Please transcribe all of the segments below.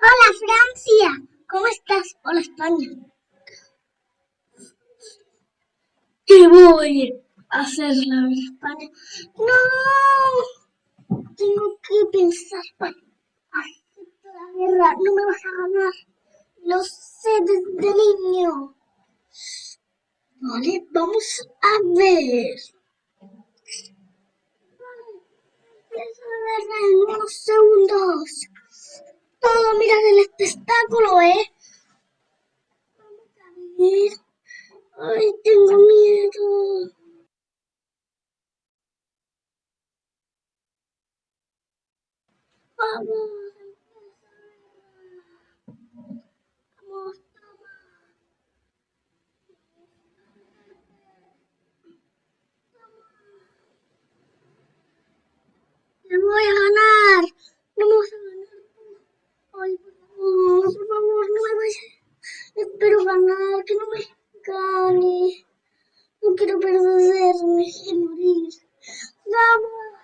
Hola Francia, ¿cómo estás? Hola España. ¿Qué voy a hacer la España? No, tengo que pensar para hacer la guerra. No me vas a ganar. Lo sé desde niño. Vale, vamos a ver. Empieza a ver en unos segundos. Todo, mira el espectáculo, ¿eh? Vamos a ver. Ay, tengo miedo. Vamos. Vamos, toma. Te voy a ganar. No me vas a ganar. Ay, por favor, por favor, no me vayas. Espero ganar, que no me gane. No quiero perderme y morir. Vamos.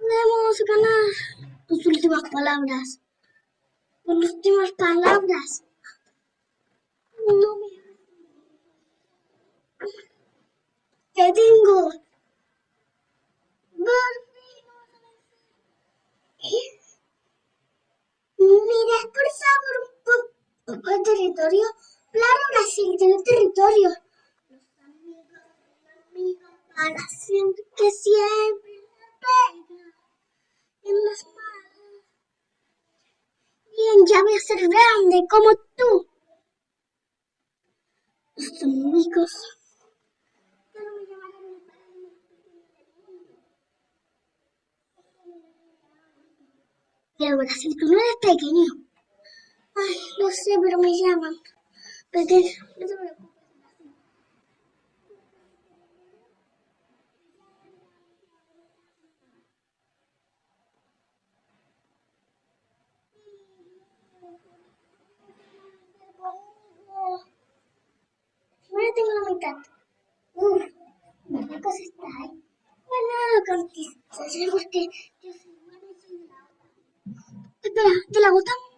Podemos ganar. Tus últimas palabras. Tus últimas palabras. No me... Te tengo. De territorio. Claro, Brasil tiene territorio. Los amigos, los amigos, para siempre, que siempre pega en las manos. Bien, ya voy a ser grande como tú. Los amigos. Pero Brasil, tú no eres pequeño. Ay, no sé, pero me llaman. Pequeño, no te preocupes. Primero tengo la mitad. Uf, ¿qué cosa está ahí? Bueno, lo conquistas, porque yo soy buena y soy de la otra. Espera, ¿te la gustan?